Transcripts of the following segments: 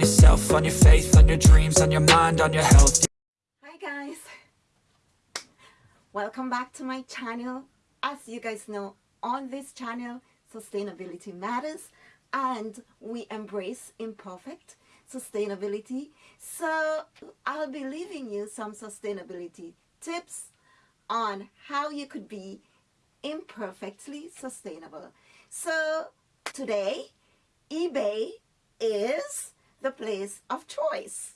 yourself, on your faith, on your dreams, on your mind, on your health Hi guys, welcome back to my channel. As you guys know, on this channel, sustainability matters and we embrace imperfect sustainability. So I'll be leaving you some sustainability tips on how you could be imperfectly sustainable. So today, eBay is the place of choice.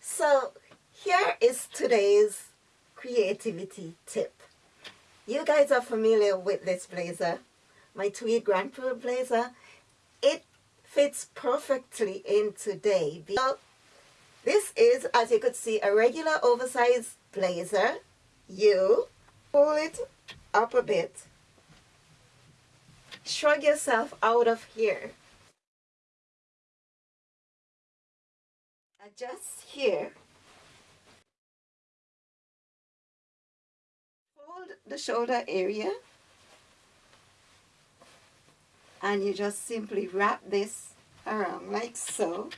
So here is today's creativity tip. You guys are familiar with this blazer, my tweed Grand Prix blazer. It fits perfectly in today. This is, as you could see, a regular oversized blazer. You pull it up a bit. Shrug yourself out of here. Adjust here. Hold the shoulder area. And you just simply wrap this around like so.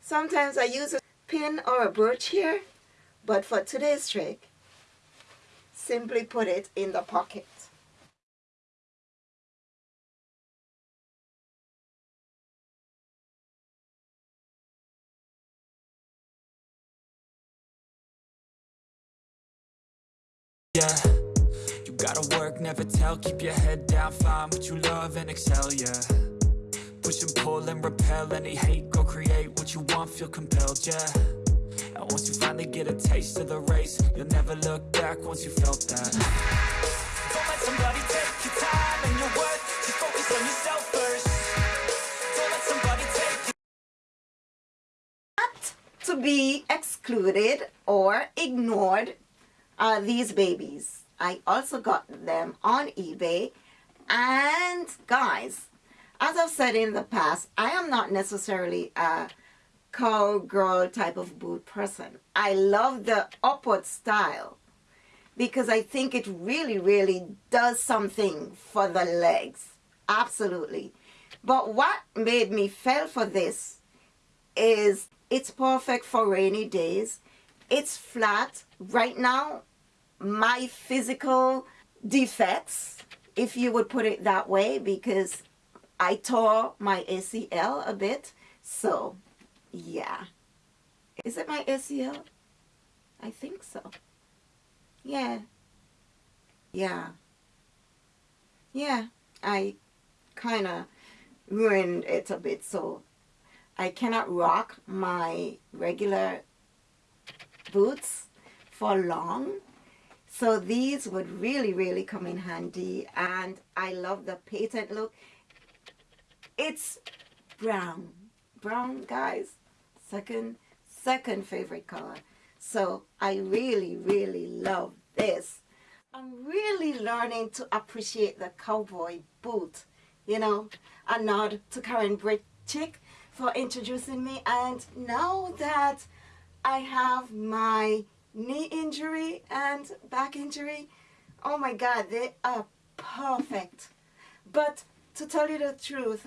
Sometimes I use a pin or a brooch here, but for today's trick, simply put it in the pocket. Yeah, you gotta work, never tell. Keep your head down, find what you love and excel, yeah. Push and pull and repel. Any hate Go create what you want, feel compelled, yeah And once you finally get a taste of the race You'll never look back once you felt that Don't let somebody take your time and your worth to be excluded or ignored are these babies. I also got them on eBay. And guys, as I've said in the past, I am not necessarily a cowgirl type of boot person. I love the upward style because I think it really, really does something for the legs. Absolutely. But what made me fell for this is it's perfect for rainy days. It's flat. Right now, my physical defects, if you would put it that way, because I tore my ACL a bit. So, yeah. Is it my ACL? I think so. Yeah. Yeah. Yeah. I kind of ruined it a bit. So, I cannot rock my regular boots for long so these would really, really come in handy. And I love the patent look. It's brown. Brown, guys. Second, second favorite color. So I really, really love this. I'm really learning to appreciate the cowboy boot. You know, a nod to Karen Britchick for introducing me. And now that I have my knee injury and back injury, oh my God, they are perfect. But to tell you the truth,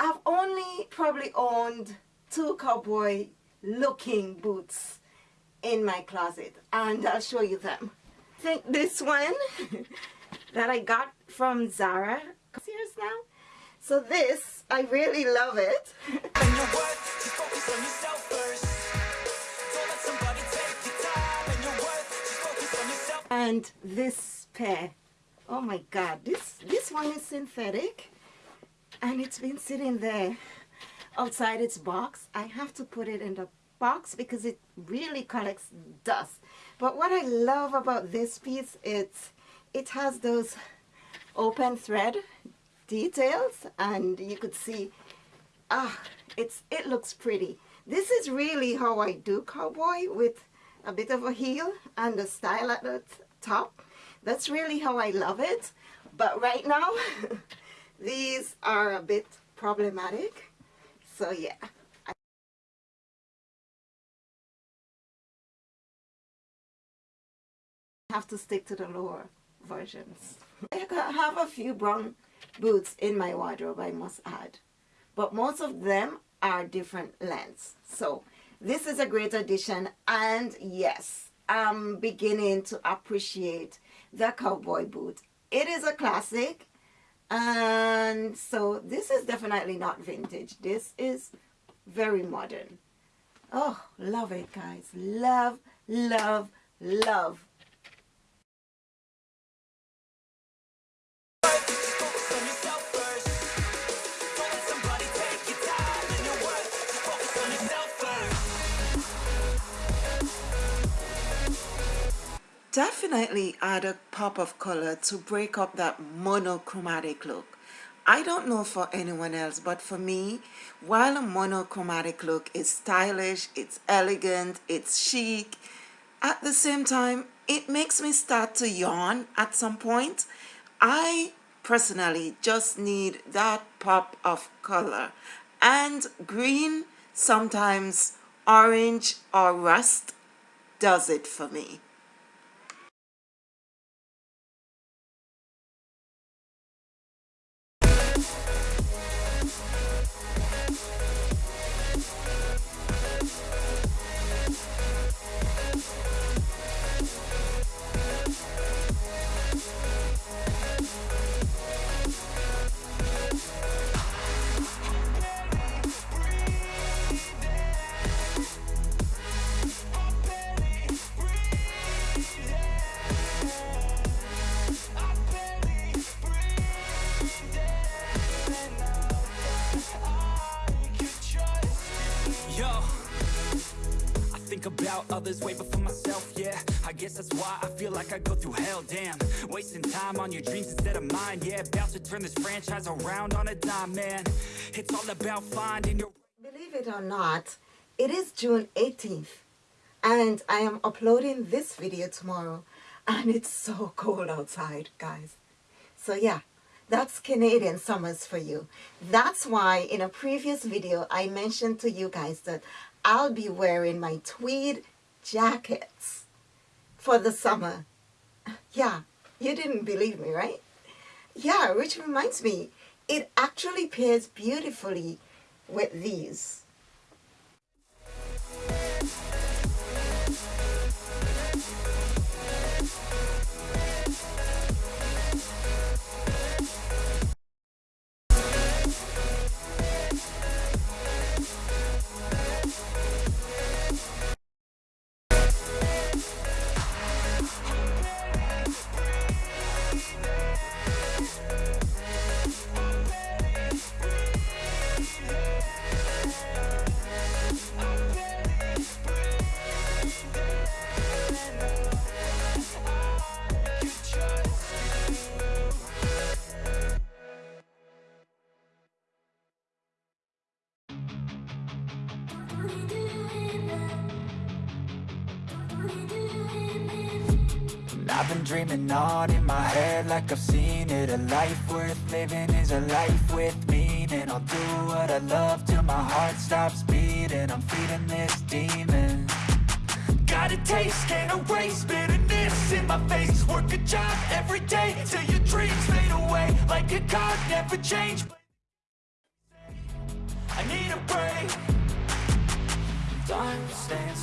I've only probably owned two cowboy looking boots in my closet and I'll show you them. I think this one that I got from Zara now. So this, I really love it. and this pair oh my god this this one is synthetic and it's been sitting there outside its box I have to put it in the box because it really collects dust but what I love about this piece it's it has those open thread details and you could see ah it's it looks pretty this is really how I do cowboy with a bit of a heel and a style at the top. That's really how I love it. But right now, these are a bit problematic. So yeah. I have to stick to the lower versions. I have a few brown boots in my wardrobe, I must add. But most of them are different lengths. So this is a great addition. And yes, I'm beginning to appreciate the cowboy boot. It is a classic. And so this is definitely not vintage. This is very modern. Oh, love it, guys. Love, love, love definitely add a pop of color to break up that monochromatic look. I don't know for anyone else, but for me, while a monochromatic look is stylish, it's elegant, it's chic, at the same time, it makes me start to yawn at some point. I personally just need that pop of color. And green, sometimes orange or rust does it for me. About others way before myself, yeah I guess that's why I feel like I go through hell, damn Wasting time on your dreams instead of mine, yeah About to turn this franchise around on a dime, man It's all about finding your... Believe it or not, it is June 18th and I am uploading this video tomorrow and it's so cold outside, guys. So yeah, that's Canadian summers for you. That's why in a previous video I mentioned to you guys that I'll be wearing my tweed jackets for the summer. Yeah, you didn't believe me, right? Yeah, which reminds me, it actually pairs beautifully with these. I've been dreaming on in my head like I've seen it. A life worth living is a life with meaning. I'll do what I love till my heart stops beating. I'm feeding this demon. Got a taste, can't erase bitterness in my face. Work a job every day till your dreams fade away. Like a card, never change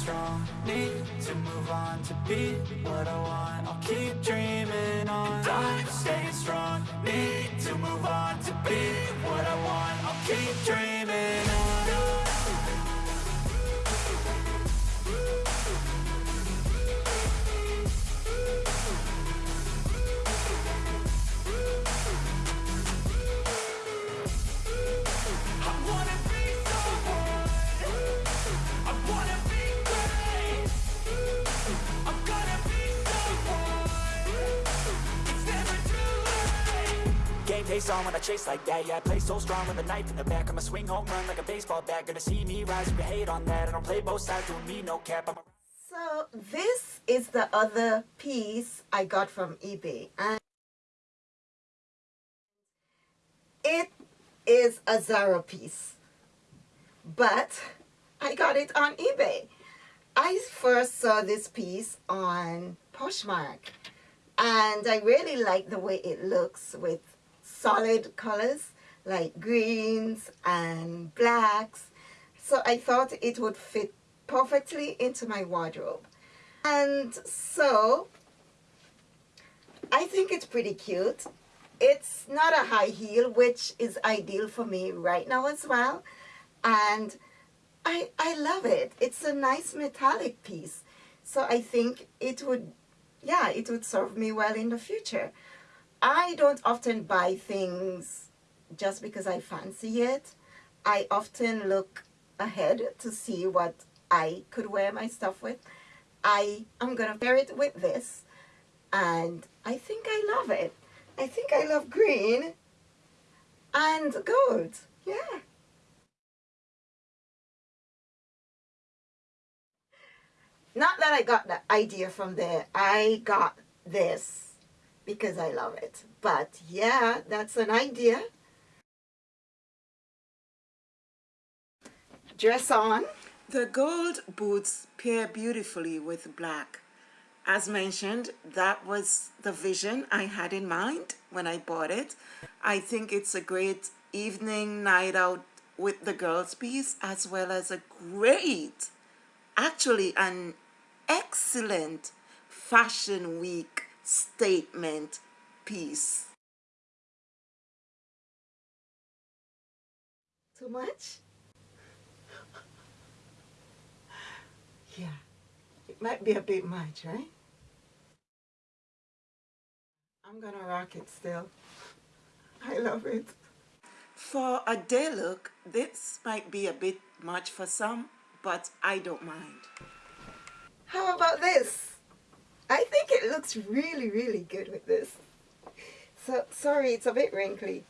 strong. Need to move on to be what I want. I'll keep dreaming on. Time staying strong. Need to move on to be what I want. I'll keep dreaming pace on when I chase like that. Yeah, I play so strong with a knife in the back. I'ma swing home run like a baseball bat. Gonna see me rise you hate on that. I don't play both sides, doing me no cap. I'm So this is the other piece I got from eBay and it is a Zara piece but I got it on eBay I first saw this piece on Poshmark and I really like the way it looks with solid colors like greens and blacks. So I thought it would fit perfectly into my wardrobe. And so I think it's pretty cute. It's not a high heel which is ideal for me right now as well. And I, I love it. It's a nice metallic piece. So I think it would yeah it would serve me well in the future I don't often buy things just because I fancy it. I often look ahead to see what I could wear my stuff with. I am gonna pair it with this and I think I love it. I think I love green and gold. Yeah. Not that I got the idea from there. I got this because I love it. But yeah that's an idea. Dress on. The gold boots pair beautifully with black. As mentioned that was the vision I had in mind when I bought it. I think it's a great evening night out with the girls piece as well as a great actually an excellent fashion week statement. Piece too much? Yeah. It might be a bit much right? I'm gonna rock it still. I love it. For a day look this might be a bit much for some but I don't mind. How about this? I think it looks really, really good with this. So, sorry, it's a bit wrinkly.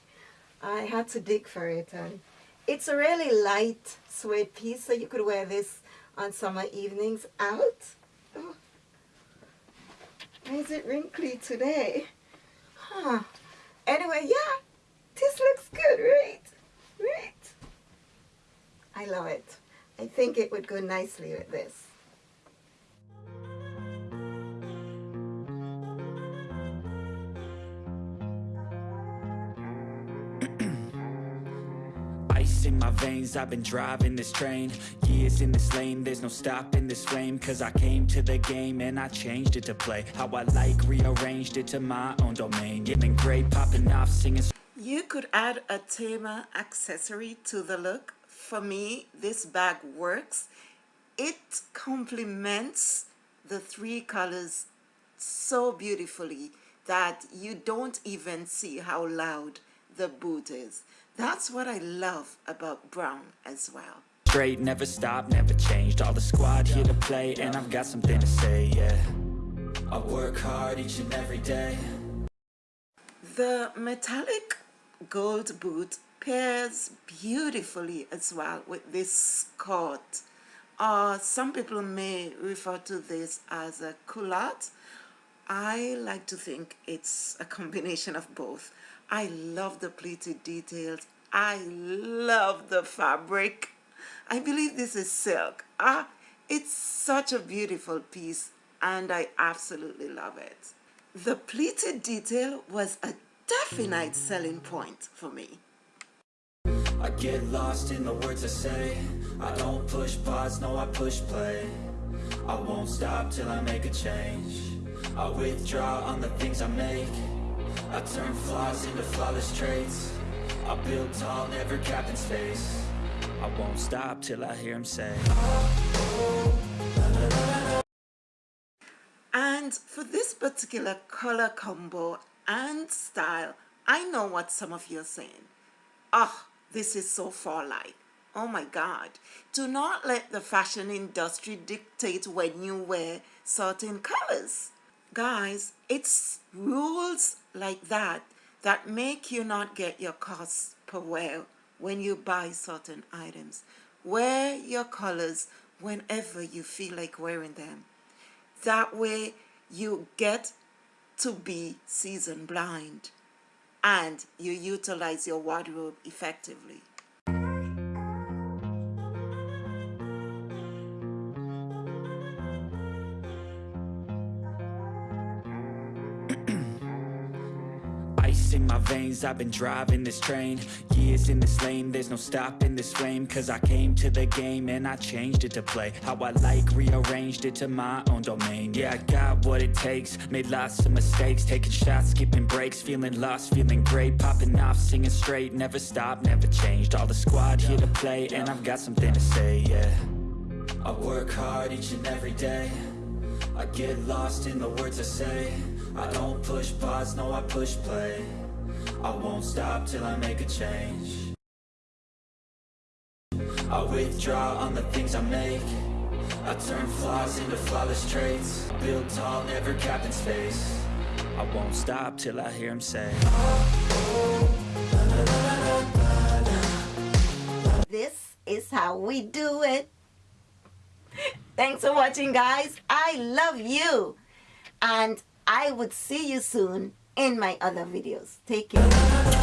I had to dig for it. And it's a really light suede piece, so you could wear this on summer evenings out. Oh. Why is it wrinkly today? Huh. Anyway, yeah, this looks good, right? Right? I love it. I think it would go nicely with this. In my veins I've been driving this train. Years in this lane There's no stopping this flame. Cause I came to the game And I changed it to play. How I like Rearranged it to my own domain. Getting great Popping off Singing You could add a Tama accessory to the look. For me this bag works. It complements the three colors so beautifully that you don't even see how loud the boot is that's what I love about Brown as well. Straight, never stop, never changed. All the squad here to play, and I've got something to say, yeah. I work hard each and every day. The metallic gold boot pairs beautifully as well with this skirt. Uh, some people may refer to this as a culotte. I like to think it's a combination of both. I love the pleated details. I love the fabric. I believe this is silk. Ah, it's such a beautiful piece and I absolutely love it. The pleated detail was a definite selling point for me. I get lost in the words I say I don't push pause, no I push play I won't stop till I make a change I withdraw on the things I make I turn flaws into flawless traits. I build tall, never capped in space. I won't stop till I hear him say. And for this particular color combo and style I know what some of you are saying. Oh, this is so fall-like Oh my God. Do not let the fashion industry dictate when you wear certain colors. Guys, it's rules like that that make you not get your costs per wear when you buy certain items. Wear your colors whenever you feel like wearing them. That way you get to be season blind and you utilize your wardrobe effectively. Veins I've been driving this train. Years in this lane There's no stopping this flame. Cause I came to the game And I changed it to play How I like Rearranged it to my own domain. Yeah, I got what it takes Made lots of mistakes. Taking shots, skipping breaks Feeling lost, feeling great. Popping off, singing straight Never stopped, never changed. All the squad here to play And I've got something to say, yeah. I work hard each and every day. I get lost in the words I say. I don't push pause, no I push play I won't stop till I make a change I withdraw on the things I make I turn flaws into flawless traits Build tall, never capped in space I won't stop till I hear him say This is how we do it. Thanks for watching, guys. I love you. And I would see you soon in my other videos. Take care.